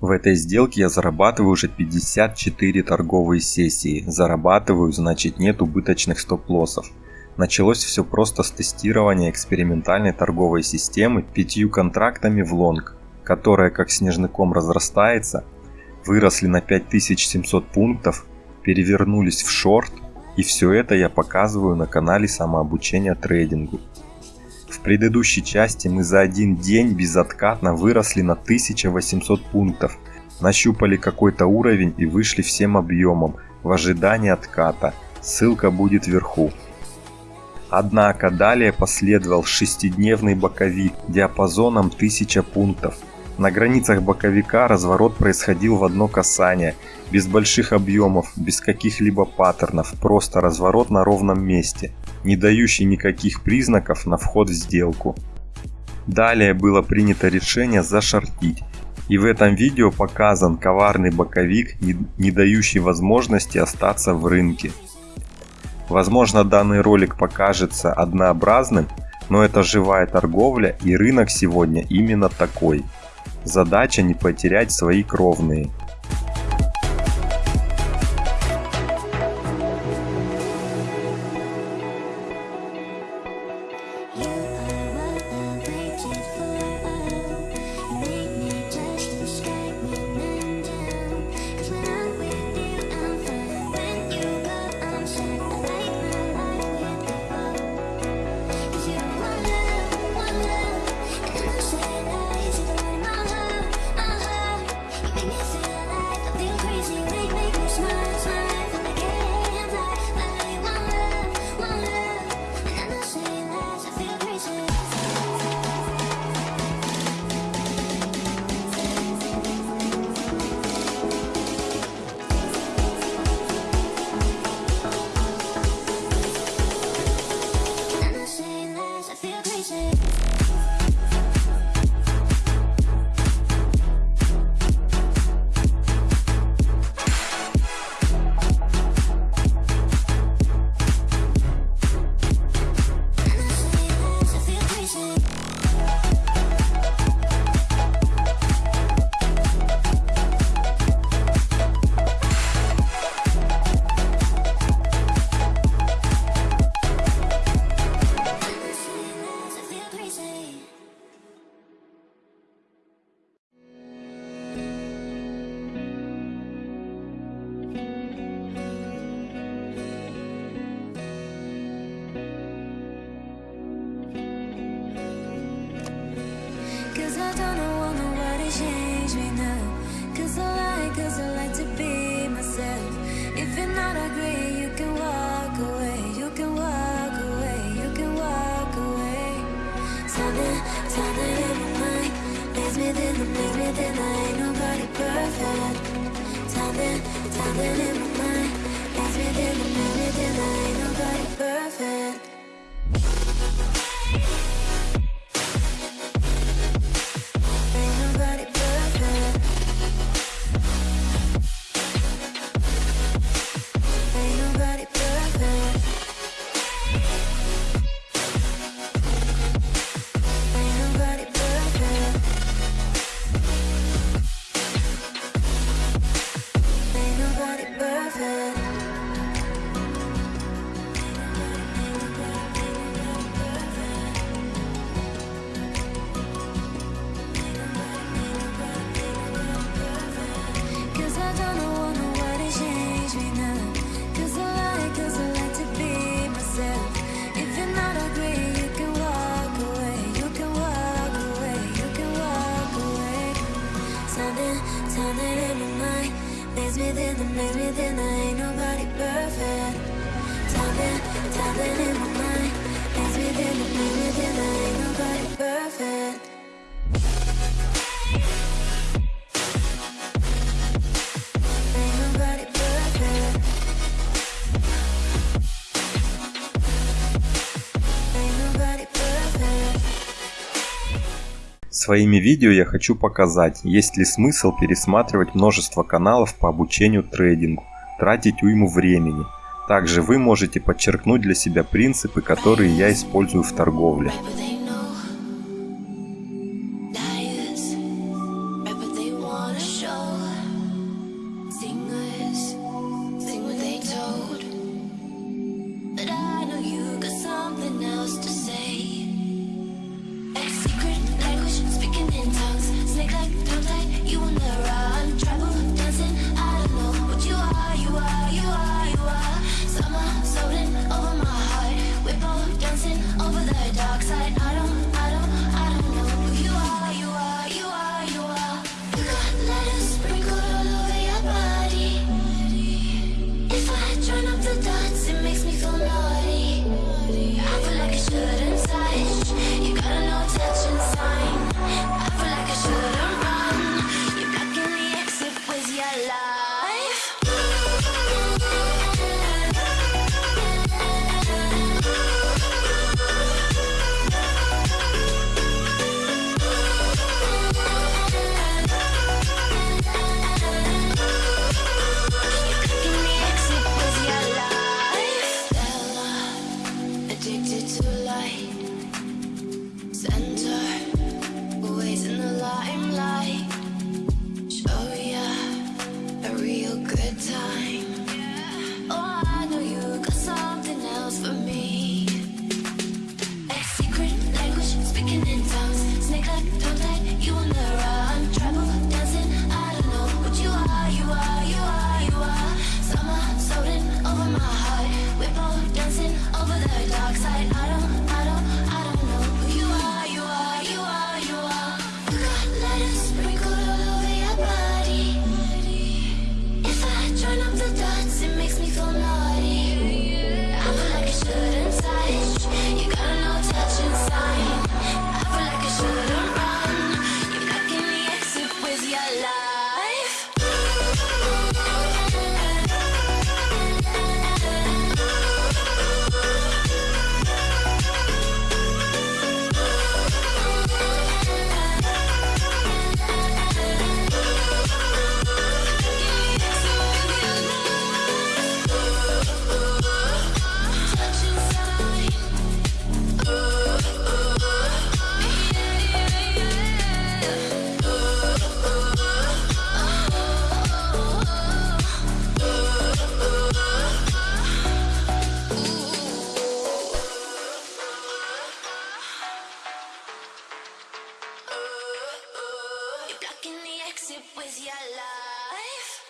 В этой сделке я зарабатываю уже 54 торговые сессии. Зарабатываю, значит нет убыточных стоп-лоссов. Началось все просто с тестирования экспериментальной торговой системы пятью контрактами в лонг, которая как снежный разрастается, выросли на 5700 пунктов, перевернулись в шорт и все это я показываю на канале самообучения трейдингу. В предыдущей части мы за один день безоткатно выросли на 1800 пунктов, нащупали какой-то уровень и вышли всем объемом в ожидании отката. Ссылка будет вверху. Однако далее последовал шестидневный боковик диапазоном 1000 пунктов. На границах боковика разворот происходил в одно касание, без больших объемов, без каких-либо паттернов, просто разворот на ровном месте не дающий никаких признаков на вход в сделку. Далее было принято решение зашортить, и в этом видео показан коварный боковик, не, не дающий возможности остаться в рынке. Возможно данный ролик покажется однообразным, но это живая торговля и рынок сегодня именно такой. Задача не потерять свои кровные. leave me I ain't nobody perfect. Time in, time in my mind. Leave me I ain't nobody perfect Maybe then I ain't nobody perfect. Tapping, tapping in my mind. Maybe then, maybe then I Своими видео я хочу показать, есть ли смысл пересматривать множество каналов по обучению трейдингу, тратить уйму времени. Также вы можете подчеркнуть для себя принципы, которые я использую в торговле. You're blocking the exit with your life.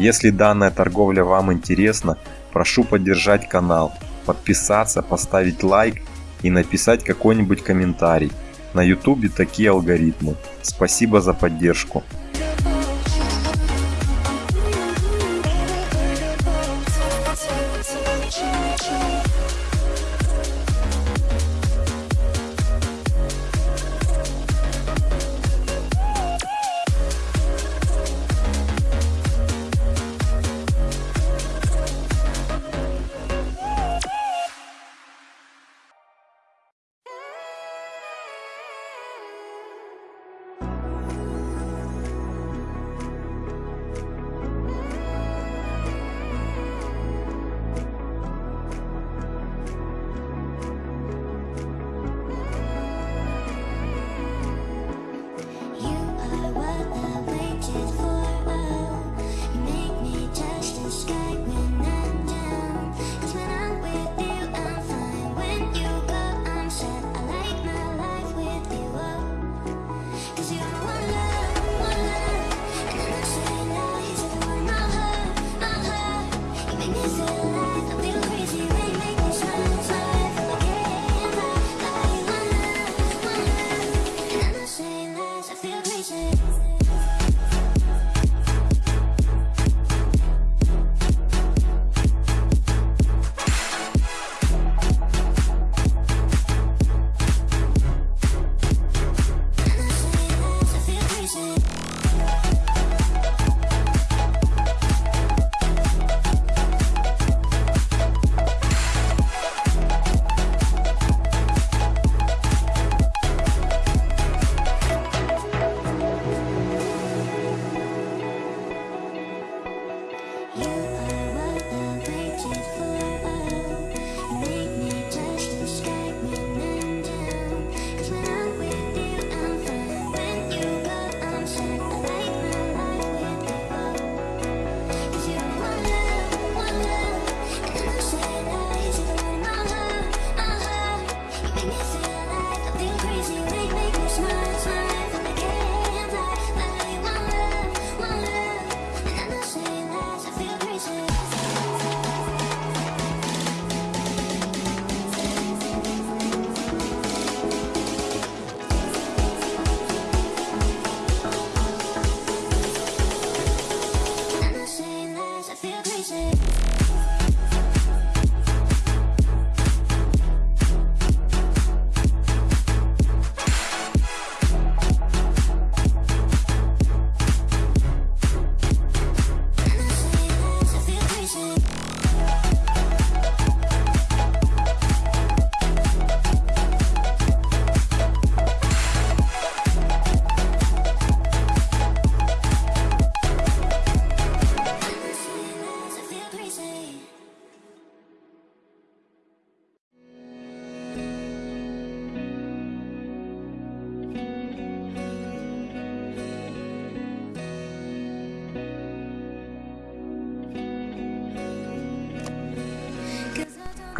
Если данная торговля вам интересна, прошу поддержать канал, подписаться, поставить лайк и написать какой-нибудь комментарий. На ютубе такие алгоритмы. Спасибо за поддержку.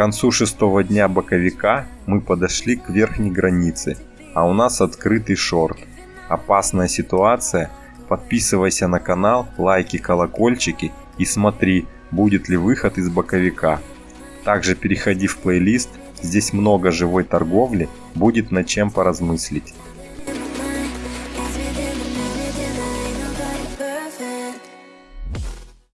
концу шестого дня боковика мы подошли к верхней границе, а у нас открытый шорт. Опасная ситуация. Подписывайся на канал, лайки, колокольчики и смотри, будет ли выход из боковика. Также переходи в плейлист, здесь много живой торговли, будет над чем поразмыслить.